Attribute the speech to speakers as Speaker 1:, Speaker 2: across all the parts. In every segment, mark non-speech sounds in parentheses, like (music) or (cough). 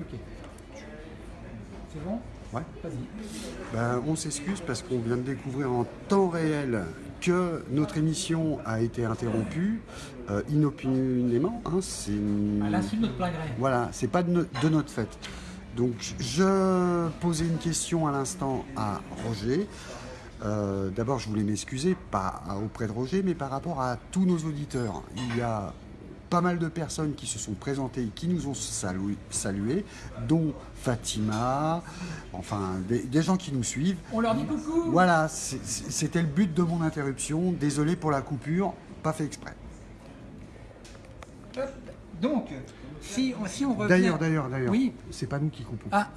Speaker 1: Ok. C'est bon
Speaker 2: Ouais.
Speaker 1: Vas-y.
Speaker 2: Ben, on s'excuse parce qu'on vient de découvrir en temps réel que notre émission a été interrompue euh, inopinément. Hein, c'est
Speaker 1: À l'insu de notre plein gré.
Speaker 2: voilà, c'est pas de, no- de notre fait. Donc je posais une question à l'instant à Roger. Euh, D'abord, je voulais m'excuser, pas auprès de Roger, mais par rapport à tous nos auditeurs. Il y a pas mal de personnes qui se sont présentées et qui nous ont salué, salués, dont Fatima, enfin des, des gens qui nous suivent.
Speaker 1: On leur dit coucou
Speaker 2: Voilà, c'était le but de mon interruption. Désolé pour la coupure, pas fait exprès.
Speaker 1: Hop. Donc, si, on- si on revient...
Speaker 2: D'ailleurs, d'ailleurs, d'ailleurs,
Speaker 1: Oui.
Speaker 2: c'est pas nous qui coupons.
Speaker 1: Ah,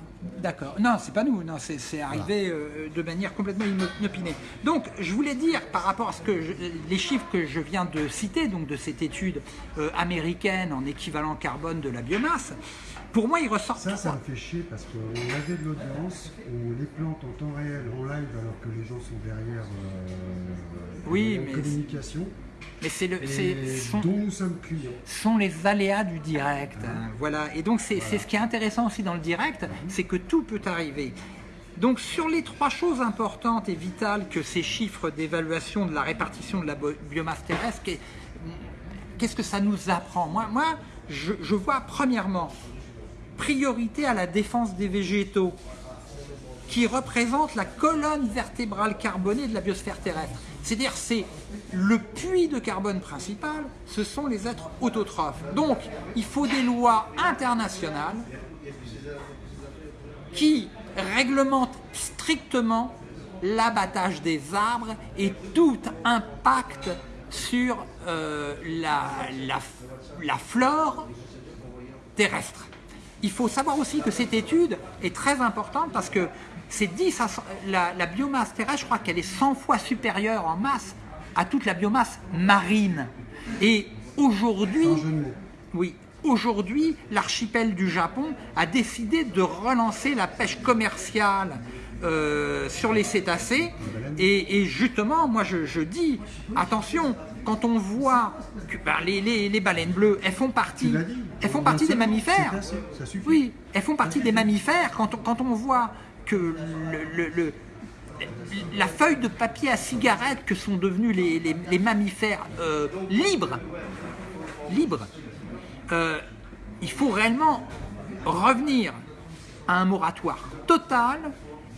Speaker 1: d'accord. Non, c'est pas nous. Non, c'est arrivé euh, de manière complètement ino- inopinée. Donc, je voulais dire par rapport à ce que je- les chiffres que je viens de citer, donc de cette étude euh, américaine en équivalent carbone de la biomasse, pour moi, il ressort
Speaker 2: Ça, ça me fait chier parce qu'on avait de l'audience, on les plante en temps réel, en live, alors que les gens sont derrière euh,
Speaker 1: Oui,
Speaker 2: en
Speaker 1: mais
Speaker 2: communication,
Speaker 1: Mais c'est le, sont,
Speaker 2: dont nous sommes clients.
Speaker 1: sont les aléas du direct. hein. Voilà. Et donc c'est ce qui est intéressant aussi dans le direct, c'est que tout peut arriver. Donc sur les trois choses importantes et vitales que ces chiffres d'évaluation de la répartition de la biomasse terrestre, qu'est- qu'est-ce que ça nous apprend? Moi, moi je, je vois premièrement priorité à la défense des végétaux qui représente la colonne vertébrale carbonée de la biosphère terrestre. C'est-à-dire c'est le puits de carbone principal, ce sont les êtres autotrophes. Donc il faut des lois internationales qui réglementent strictement l'abattage des arbres et tout impact sur euh, la, la- la flore terrestre. Il faut savoir aussi que cette étude est très importante parce que c'est 10 à 100 la, la biomasse terrestre, je crois qu'elle est 100 fois supérieure en masse à toute la biomasse marine. Et aujourd'hui, oui, aujourd'hui, l'archipel du Japon a décidé de relancer la pêche commerciale euh, sur les cétacés. Et, et justement, moi je, je dis, attention, quand on voit que ben, les, les- les baleines bleues, elles font partie, elles font
Speaker 2: On
Speaker 1: partie des mammifères. Oui, elles font partie des mammifères. Quand on, quand on voit que la feuille de papier à cigarette que sont devenus les, mammifères euh, libres, libres, euh, il faut réellement revenir à un moratoire total.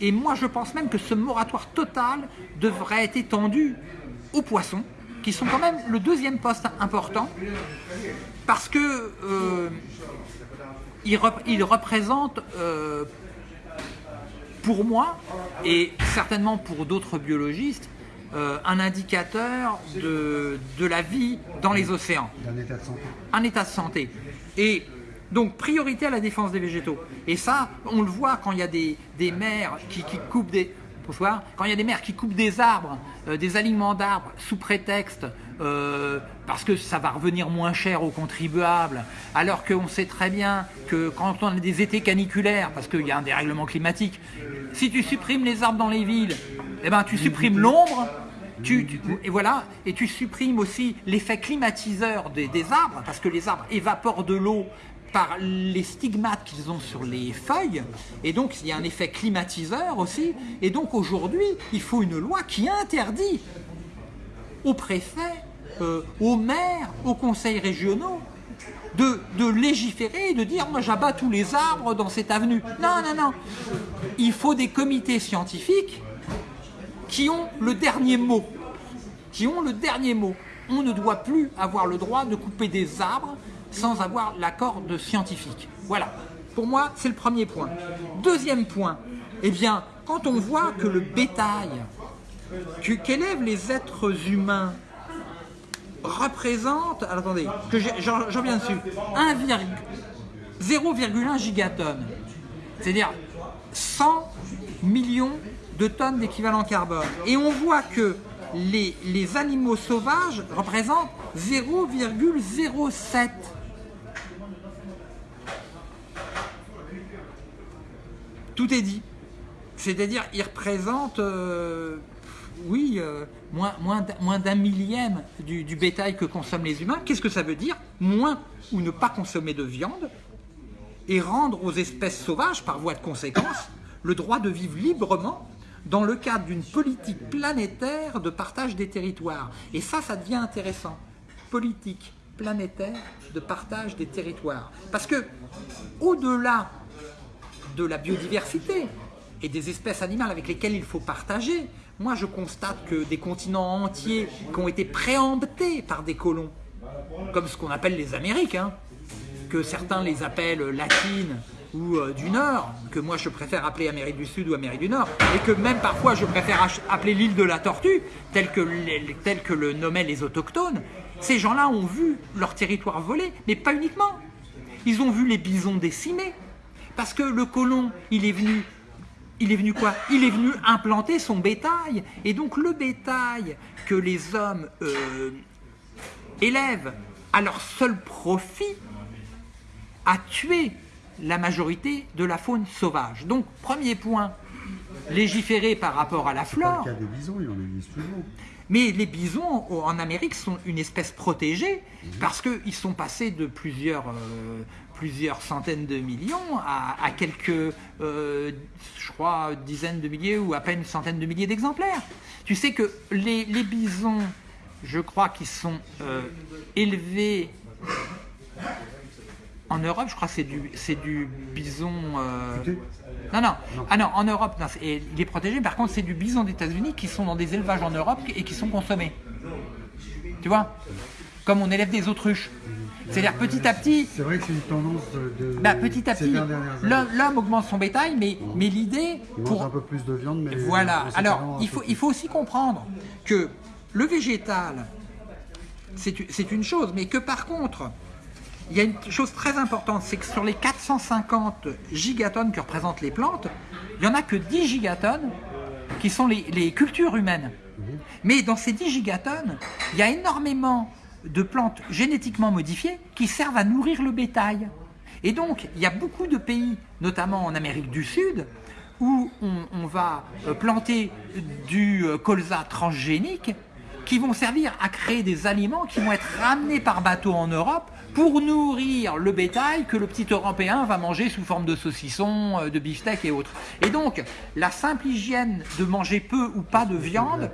Speaker 1: Et moi, je pense même que ce moratoire total devrait être étendu aux poissons, qui sont quand même le deuxième poste important, parce que euh, ils, rep- ils représentent, pour moi, et certainement pour d'autres biologistes, euh, un indicateur de, de la vie dans les océans
Speaker 2: D'un état de santé.
Speaker 1: un état de santé. Et donc, priorité à la défense des végétaux. Et ça, on le voit quand il y a des, des mers qui, qui coupent des... Bonsoir. Quand il y a des mers qui coupent des arbres, euh, des alignements d'arbres, sous prétexte euh, parce que ça va revenir moins cher aux contribuables, alors qu'on sait très bien que quand on a des étés caniculaires, parce qu'il y a un dérèglement climatique, si tu supprimes les arbres dans les villes, eh ben, tu supprimes l'ombre, tu, et voilà, et tu supprimes aussi l'effet climatiseur des, des arbres, parce que les arbres évaporent de l'eau par les stigmates qu'ils ont sur les feuilles, et donc il y a un effet climatiseur aussi, et donc aujourd'hui, il faut une loi qui interdit aux préfets, euh, aux maires, aux conseils régionaux, de, légiférer et de dire moi j'abats tous les arbres dans cette avenue. Non, non, non. Il faut des comités scientifiques qui ont le dernier mot. Qui ont le dernier mot. On ne doit plus avoir le droit de couper des arbres sans avoir l'accord de scientifiques. Voilà. Pour moi, c'est le premier point. Deuxième point, eh bien, quand on voit que le bétail qu'élèvent les êtres humains représente, attendez, que j'en viens dessus, 1, 0,1 gigatonnes, c'est-à-dire 100 millions de tonnes d'équivalent carbone. Et on voit que les, les animaux sauvages représentent 0,07. Tout est dit. C'est-à-dire, ils représentent, euh, oui, euh, moins, d'un millième du, du bétail que consomment les humains. Qu'est-ce que ça veut dire Moins ou ne pas consommer de viande. et rendre aux espèces sauvages, par voie de conséquence, le droit de vivre librement dans le cadre d'une politique planétaire de partage des territoires. Et ça, ça devient intéressant. Politique planétaire de partage des territoires. Parce que, au-delà de la biodiversité et des espèces animales avec lesquelles il faut partager, moi je constate que des continents entiers qui ont été préemptés par des colons, comme ce qu'on appelle les Amériques, hein, que certains les appellent latines ou euh, du Nord, que moi je préfère appeler Amérique du Sud ou Amérique du Nord, et que même parfois je préfère appeler l'île de la Tortue, tel que, tel que le nommaient les autochtones, ces gens-là ont vu leur territoire volé, mais pas uniquement. Ils ont vu les bisons décimés, parce que le colon, il est venu il est venu quoi? Il est venu implanter son bétail. Et donc le bétail que les hommes euh, élèvent à leur seul profit a tué la majorité de la faune sauvage. Donc premier point, légiférer par rapport à la flore.
Speaker 2: Pas le cas des bisons, il en existe toujours.
Speaker 1: Mais les bisons en Amérique sont une espèce protégée mhm. parce qu'ils sont passés de plusieurs, euh, plusieurs centaines de millions à, quelques, euh, je crois, dizaines de milliers ou à peine une centaine de milliers d'exemplaires. Tu sais que les, bisons, je crois qu'ils sont euh, élevés en Europe, je crois que c'est du, du bison... Euh, non, non, Ah non, en Europe, il est protégé. Par contre, c'est du bison des États-Unis qui sont dans des élevages en Europe et qui sont consommés. Tu vois? Comme on élève des autruches. C'est-à-dire petit à petit.
Speaker 2: C'est vrai que c'est une tendance de.
Speaker 1: Bah, petit à petit, l'homme augmente son bétail, mais, mais l'idée.
Speaker 2: pour un peu plus de viande, mais.
Speaker 1: Voilà. Alors, il faut, il faut aussi comprendre que le végétal, c'est une chose, mais que par contre, il y a une chose très importante, c'est que sur les 450 gigatonnes que représentent les plantes, il n'y en a que 10 gigatonnes qui sont les, les cultures humaines. Mhm. Mais dans ces 10 gigatonnes, il y a énormément de plantes génétiquement modifiées qui servent à nourrir le bétail. Et donc, il y a beaucoup de pays, notamment en Amérique du Sud, où on, va euh, planter du euh, colza transgénique qui vont servir à créer des aliments qui vont être ramenés par bateau en Europe pour nourrir le bétail que le petit Européen va manger sous forme de saucisson, euh, de beefsteak et autres. Et donc, la simple hygiène de manger peu ou pas de viande,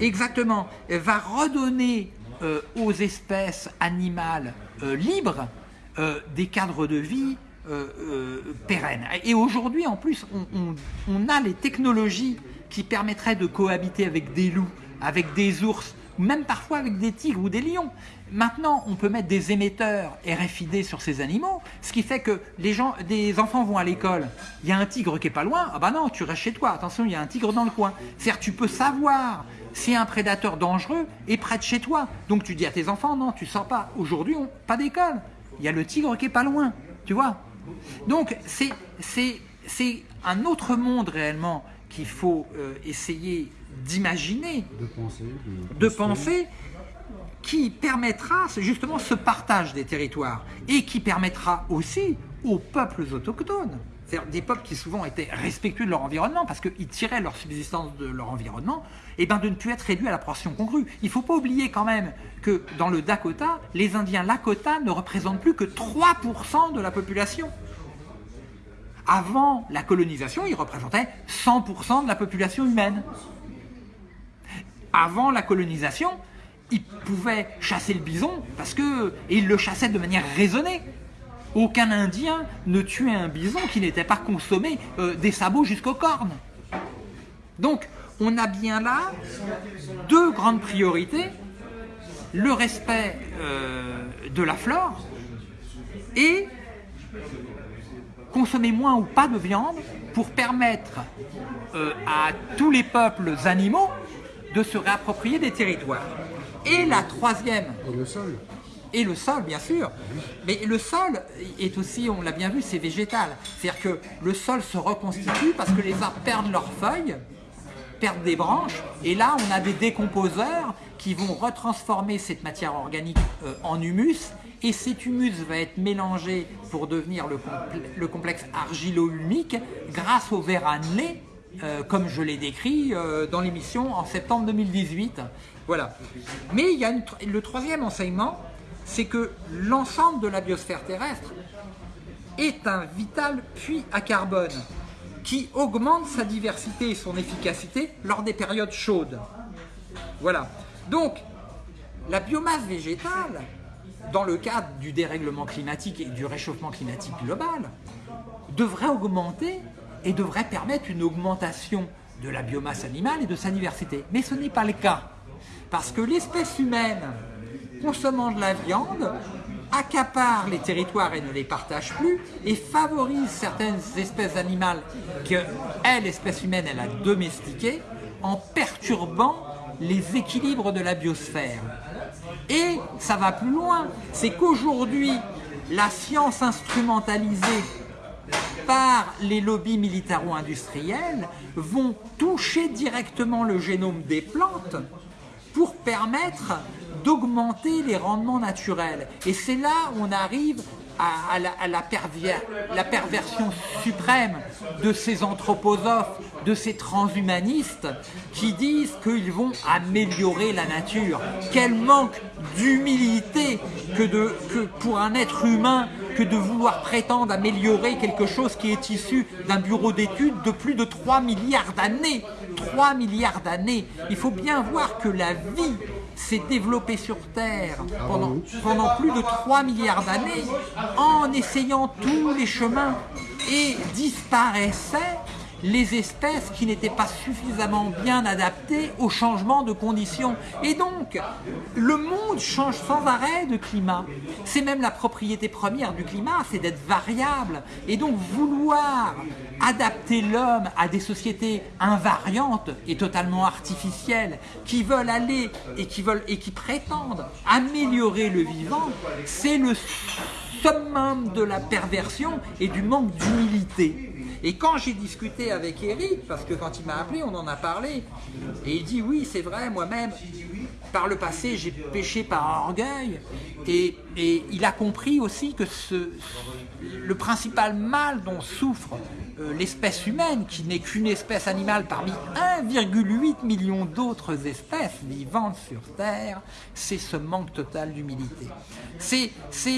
Speaker 1: exactement, va redonner aux espèces animales euh, libres euh, des cadres de vie pérennes. Et aujourd'hui, en plus, on, a les technologies qui permettraient de cohabiter avec des loups, avec des ours, même parfois avec des tigres ou des lions. Maintenant, on peut mettre des émetteurs RFID sur ces animaux, ce qui fait que les gens, des enfants vont à l'école, il y a un tigre qui est pas loin, ah bah non, tu restes chez toi, attention, il y a un tigre dans le coin. C'est-à-dire, tu peux savoir si un prédateur dangereux est près de chez toi. Donc tu dis à tes enfants, non, tu sors pas. Aujourd'hui, pas d'école. Il y a le tigre qui est pas loin, tu vois. Donc c'est un autre monde réellement qu'il faut euh, essayer d'imaginer,
Speaker 2: de penser,
Speaker 1: de, penser qui permettra justement ce partage des territoires et qui permettra aussi aux peuples autochtones c'est-à-dire des peuples qui souvent étaient respectueux de leur environnement parce qu'ils tiraient leur subsistance de leur environnement, et eh ben de ne plus être réduits à la portion congrue. Il ne faut pas oublier quand même que dans le Dakota, les Indiens Lakota ne représentent plus que 3% de la population. Avant la colonisation, ils représentaient 100% de la population humaine. Avant la colonisation, ils pouvaient chasser le bison parce que et ils le chassaient de manière raisonnée. Aucun Indien ne tuait un bison qui n'était pas consommé euh, des sabots jusqu'aux cornes. Donc, on a bien là deux grandes priorités, le respect euh, de la flore et consommer moins ou pas de viande pour permettre euh, à tous les peuples animaux de se réapproprier des territoires. Et la troisième... et le sol, bien sûr. Mais le sol est aussi, on l'a bien vu, c'est végétal. C'est-à-dire que le sol se reconstitue parce que les arbres perdent leurs feuilles, perdent des branches, et là, on a des décomposeurs qui vont retransformer cette matière organique euh, en humus, et cet humus va être mélangé pour devenir le, complexe argilo-humique grâce au verre annelé, euh, comme je l'ai décrit euh, dans l'émission en septembre 2018. Voilà. Mais il y a le troisième enseignement, c'est que l'ensemble de la biosphère terrestre est un vital puits à carbone qui augmente sa diversité et son efficacité lors des périodes chaudes. Voilà. Donc, la biomasse végétale, dans le cadre du dérèglement climatique et du réchauffement climatique global, devrait augmenter et devrait permettre une augmentation de la biomasse animale et de sa diversité. Mais ce n'est pas le cas. Parce que l'espèce humaine, consommant de la viande, accapare les territoires et ne les partage plus et favorise certaines espèces animales que elle, l'espèce humaine, elle a domestiquées en perturbant les équilibres de la biosphère. Et ça va plus loin, c'est qu'aujourd'hui, la science instrumentalisée par les lobbies militaro-industriels vont toucher directement le génome des plantes pour permettre d'augmenter les rendements naturels. Et c'est là où on arrive à, la, perversion suprême de ces anthroposophes, de ces transhumanistes qui disent qu'ils vont améliorer la nature. Quel manque d'humilité que, que pour un être humain que de vouloir prétendre améliorer quelque chose qui est issu d'un bureau d'études de plus de 3 milliards d'années. 3 milliards d'années. Il faut bien voir que la vie s'est développée sur Terre pendant, pendant plus de 3 milliards d'années en essayant tous les chemins et disparaissait les espèces qui n'étaient pas suffisamment bien adaptées au changement de conditions. Et donc, le monde change sans arrêt de climat. C'est même la propriété première du climat, c'est d'être variable. Et donc, vouloir adapter l'homme à des sociétés invariantes et totalement artificielles, qui veulent aller et qui, veulent, et qui prétendent améliorer le vivant, c'est le summum de la perversion et du manque d'humilité. Et quand j'ai discuté avec Eric, parce que quand il m'a appelé, on en a parlé, et il dit oui, c'est vrai, moi-même, par le passé, j'ai péché par orgueil, et, et, il a compris aussi que ce, le principal mal dont souffre euh, l'espèce humaine, qui n'est qu'une espèce animale parmi 1,8 million d'autres espèces vivantes sur Terre, c'est ce manque total d'humilité. C'est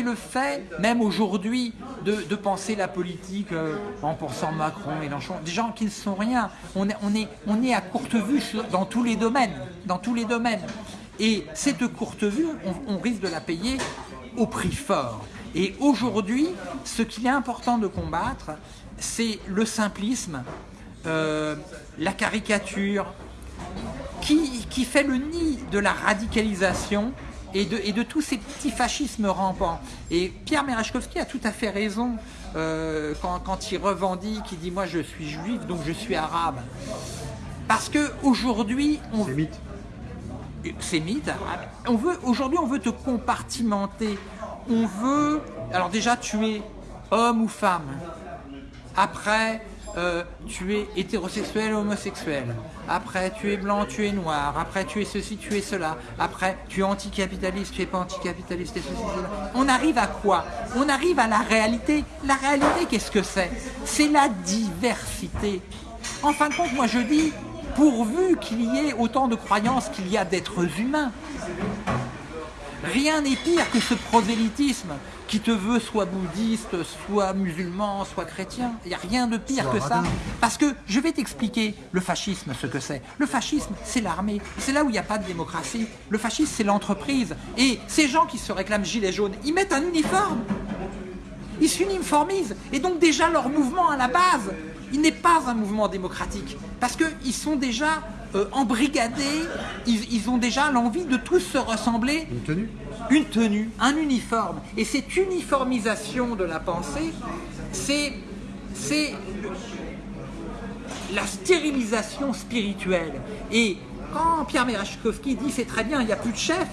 Speaker 1: le fait, même aujourd'hui, de, penser la politique euh, en pensant Macron, Mélenchon, des gens qui ne sont rien. On est, à courte vue dans tous les domaines. Et cette courte vue, on, on risque de la payer au prix fort. Et aujourd'hui, ce qu'il est important de combattre, c'est le simplisme, euh, la caricature, qui, fait le nid de la radicalisation et de, et de tous ces petits fascismes rampants. Et Pierre Merechkovski a tout à fait raison euh, quand, il revendique, il dit « moi je suis juif, donc je suis arabe ». Parce qu'aujourd'hui...
Speaker 2: C'est mythe.
Speaker 1: C'est mythe. On veut, aujourd'hui, on veut te compartimenter. On veut... Alors déjà, tu es homme ou femme après, euh, tu es hétérosexuel homosexuel. Après, tu es blanc, tu es noir. Après, tu es ceci, tu es cela. Après, tu es anticapitaliste, tu es pas anticapitaliste, et ceci, cela. On arrive à quoi? On arrive à la réalité. La réalité, qu'est-ce que c'est? C'est la diversité. En fin de compte, moi je dis, pourvu qu'il y ait autant de croyances qu'il y a d'êtres humains, Rien n'est pire que ce prosélytisme qui te veut soit bouddhiste, soit musulman, soit chrétien. Il n'y a rien de pire que ça. Parce que je vais t'expliquer le fascisme, ce que c'est. Le fascisme, c'est l'armée. C'est là où il n'y a pas de démocratie. Le fascisme, c'est l'entreprise. Et ces gens qui se réclament gilets jaunes, ils mettent un uniforme. Ils s'uniformisent. Et donc déjà, leur mouvement à la base, il n'est pas un mouvement démocratique. Parce qu'ils sont déjà euh, embrigadés, ils, ont déjà l'envie de tous se ressembler.
Speaker 2: Une tenue
Speaker 1: Une tenue, un uniforme. Et cette uniformisation de la pensée, c'est la stérilisation spirituelle. Et quand Pierre Merachkovski dit c'est très bien, il n'y a plus de chef,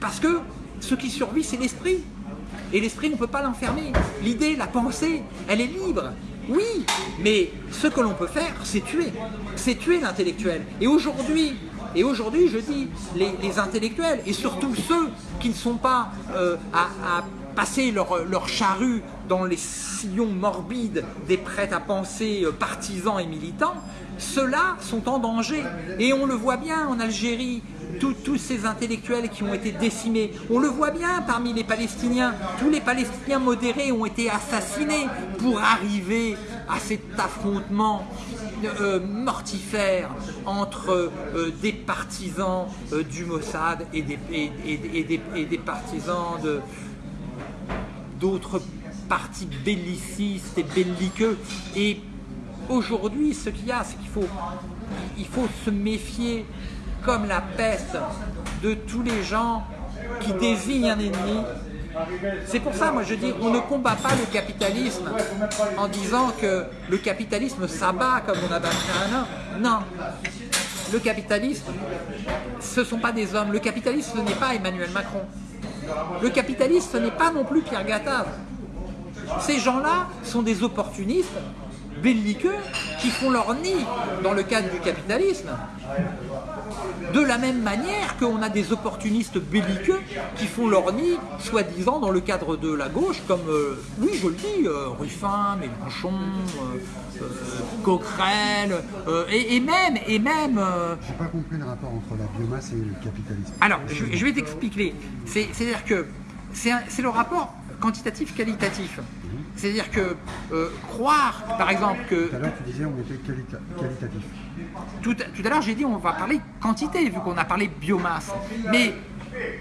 Speaker 1: parce que ce qui survit, c'est l'esprit. Et l'esprit, on ne peut pas l'enfermer. L'idée, la pensée, elle est libre. Oui, mais ce que l'on peut faire, c'est tuer. C'est tuer l'intellectuel. Et aujourd'hui, et aujourd'hui, je dis, les, intellectuels, et surtout ceux qui ne sont pas euh, à, passer leur, charrue dans les sillons morbides des prêts à penser euh, partisans et militants, ceux-là sont en danger. Et on le voit bien en Algérie, tous ces intellectuels qui ont été décimés. On le voit bien parmi les Palestiniens. Tous les Palestiniens modérés ont été assassinés pour arriver à cet affrontement euh, mortifère entre euh, des partisans euh, du Mossad et des, partisans d'autres partis bellicistes et belliqueux. Et aujourd'hui, ce qu'il y a, c'est qu'il faut, faut se méfier comme la peste de tous les gens qui désignent un ennemi. C'est pour ça, moi je dis, on ne combat pas le capitalisme en disant que le capitalisme s'abat comme on a un homme. Non, le capitalisme, ce ne sont pas des hommes. Le capitalisme, ce n'est pas Emmanuel Macron. Le capitaliste, ce n'est pas non plus Pierre Gattaz. Ces gens-là sont des opportunistes belliqueux qui font leur nid dans le cadre du capitalisme. De la même manière qu'on a des opportunistes belliqueux qui font leur nid, soi-disant, dans le cadre de la gauche, comme, euh, oui, je le dis, euh, Ruffin, Mélenchon, euh, Coquerel, et, et même, et même
Speaker 2: J'ai pas compris le rapport entre la biomasse et le capitalisme.
Speaker 1: alors, je, je vais t'expliquer. C'est- C'est-à-dire que c'est le rapport quantitatif-qualitatif. C'est-à-dire que euh, croire, par exemple, que
Speaker 2: Tout à l'heure, tu disais on était qualita- qualitatif.
Speaker 1: tout, tout à l'heure j'ai dit on va parler quantité vu qu'on a parlé biomasse. Mais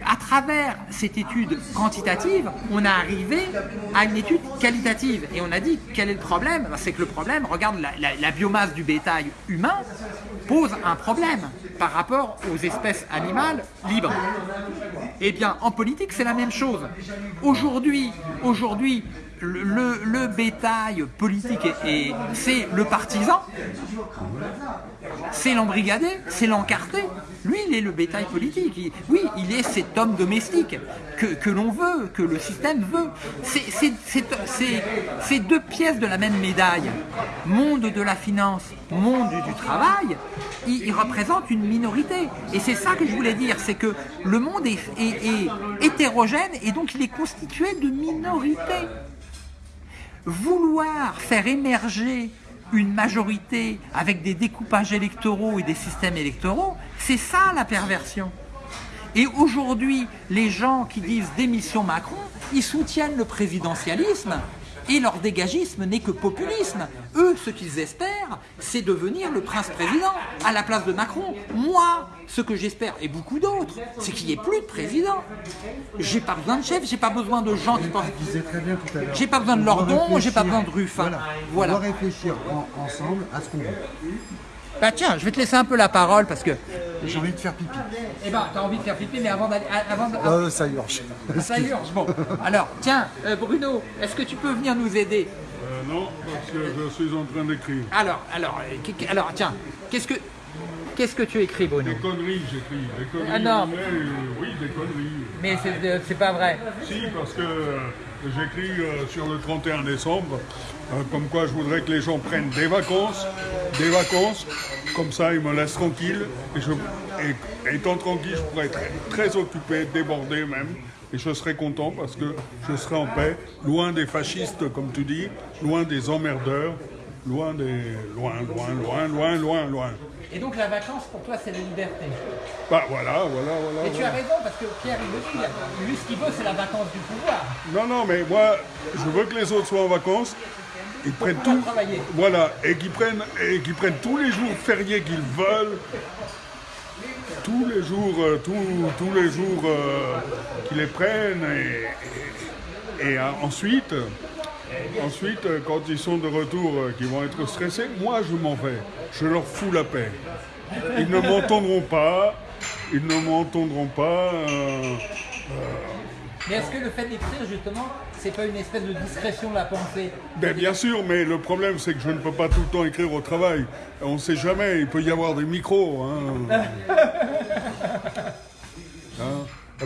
Speaker 1: à travers cette étude quantitative, on est arrivé à une étude qualitative. Et on a dit quel est le problème? Ben, C'est que le problème, regarde la, la- la biomasse du bétail humain pose un problème par rapport aux espèces animales libres. Eh bien, en politique, c'est la même chose. Aujourd'hui, aujourd'hui, le, bétail politique, est- est- c'est le partisan, c'est l'embrigadé, c'est l'encarté. Lui, il est le bétail politique. Oui, il est cet homme domestique que, l'on veut, que le système veut. C'est- deux pièces de la même médaille. Monde de la finance, monde du travail, il, représente une minorité. Et c'est ça que je voulais dire, c'est que le monde est hétérogène et donc il est constitué de minorités vouloir faire émerger une majorité avec des découpages électoraux et des systèmes électoraux, c'est ça la perversion. Et aujourd'hui, les gens qui disent démission Macron, ils soutiennent le présidentialisme et leur dégagisme n'est que populisme. Eux, ce qu'ils espèrent, c'est devenir le prince-président à la place de Macron. Moi, ce que j'espère, et beaucoup d'autres, c'est qu'il n'y ait plus de président. J'ai pas besoin de chef, j'ai pas besoin de gens qui pensent. J'ai pas besoin de Lordon, j'ai pas besoin de Ruffin.
Speaker 2: Voilà.
Speaker 1: Voilà.
Speaker 2: On doit réfléchir en- ensemble à ce qu'on veut.
Speaker 1: Bah tiens, je vais te laisser un peu la parole parce que.
Speaker 2: J'ai envie de faire pipi.
Speaker 1: Eh ben, t'as envie de faire pipi, mais avant d'aller. Avant de-
Speaker 2: Euh, ça urge.
Speaker 1: Ça urge. Bon, alors, tiens, euh, Bruno, est-ce que tu peux venir nous aider?
Speaker 3: Euh, non, parce que je suis en train d'écrire.
Speaker 1: Alors, alors, euh, alors, tiens, qu'est-ce que, qu'est-ce que tu écris, Bruno?
Speaker 3: Des conneries, j'écris. Des conneries.
Speaker 1: Ah non.
Speaker 3: mais, euh, oui, des conneries.
Speaker 1: Mais c'est, euh, c'est pas vrai.
Speaker 3: Si, parce que euh, j'écris euh, sur le 31 décembre, euh, comme quoi je voudrais que les gens prennent des vacances, des vacances, comme ça ils me laissent tranquille, et, étant tranquille, je pourrais être très occupé, débordé même, et je serais content parce que je serais en paix, loin des fascistes, comme tu dis, loin des emmerdeurs, loin des... loin, loin, loin, loin, loin, loin.
Speaker 1: Et donc la vacance pour toi c'est la liberté.
Speaker 3: Bah voilà, voilà, voilà.
Speaker 1: Et tu as raison parce que Pierre il le dit, lui ce qu'il veut c'est la vacance du pouvoir.
Speaker 3: Non, non, mais moi, je veux que les autres soient en vacances. Ils prennent tout.
Speaker 1: travailler.
Speaker 3: Voilà, et qu'ils prennent, et prennent tous les jours fériés qu'ils veulent. Tous les jours, euh, tous, tous les jours euh, qu'ils les prennent. Et, et- et, euh, ensuite, ensuite, euh, quand ils sont de retour, euh, qu'ils vont être stressés, moi je m'en vais. Je leur fous la paix. Ils ne m'entendront pas. Ils ne m'entendront pas. euh,
Speaker 1: Mais est-ce que le fait d'écrire justement c'est pas une espèce de discrétion de la pensée?
Speaker 3: Ben, bien sûr, mais le problème c'est que je ne peux pas tout le temps écrire au travail. On ne sait jamais, il peut y avoir des micros. Hein. (laughs)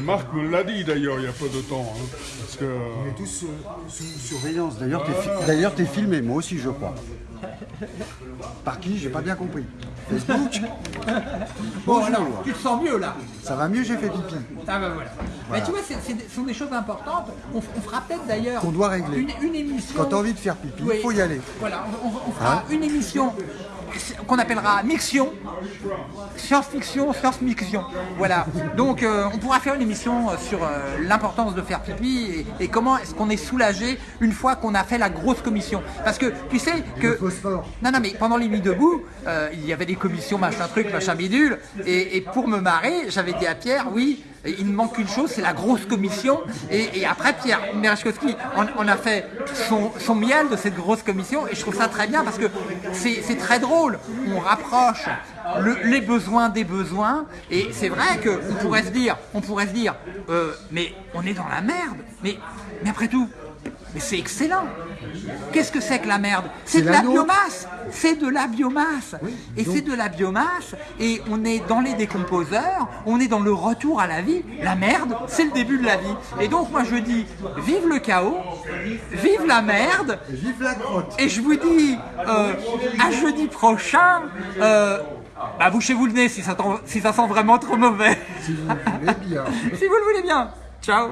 Speaker 3: Marc me l'a dit d'ailleurs il y a peu de temps. hein, parce que,
Speaker 2: On est tous sous, sous surveillance. D'ailleurs, t'es fi- d'ailleurs, t'es filmé, moi aussi, je crois. Par qui? J'ai pas bien compris. Facebook?
Speaker 1: Bon (laughs)
Speaker 2: Bonjour.
Speaker 1: alors, tu te sens mieux là
Speaker 2: Ça va mieux, j'ai fait pipi.
Speaker 1: Ah bah voilà. Mais tu vois, ce sont des choses importantes. On, fera peut-être d'ailleurs
Speaker 2: Qu'on doit régler.
Speaker 1: une, une émission.
Speaker 2: Quand t'as envie de faire pipi, il
Speaker 1: Oui.
Speaker 2: faut y aller.
Speaker 1: Voilà, on fera
Speaker 2: Hein
Speaker 1: une émission qu'on appellera Mixion, science-fiction, science-mixion. Voilà. Donc euh, on pourra faire une émission euh, sur euh, l'importance de faire pipi et, et comment est-ce qu'on est soulagé une fois qu'on a fait la grosse commission. Parce que tu sais que... Non, non, mais pendant les nuits debout, euh, il y avait des commissions, machin truc, machin bidule. Et, et pour me marrer, j'avais dit à Pierre, oui, il me manque une chose, c'est la grosse commission. Et, après, Pierre Merechkowski, on, a fait son, miel de cette grosse commission. Et je trouve ça très bien parce que c'est très drôle. On rapproche le- les besoins des besoins. Et c'est vrai qu'on pourrait se dire, on pourrait se dire, euh, mais on est dans la merde. Mais, mais après tout, mais c'est excellent. Qu'est-ce que c'est que la merde? C'est de
Speaker 2: la
Speaker 1: biomasse. C'est de la biomasse. et c'est de la biomasse. Et on est dans les décomposeurs. On est dans le retour à la vie. La merde, c'est le début de la vie. Et donc moi je dis, vive le chaos, vive la merde.
Speaker 2: Vive la crotte
Speaker 1: Et je vous dis euh, à jeudi prochain. Euh, bah bouchez-vous le nez si ça, si ça sent vraiment trop mauvais.
Speaker 2: si vous voulez bien. (laughs)
Speaker 1: si vous le voulez bien. Ciao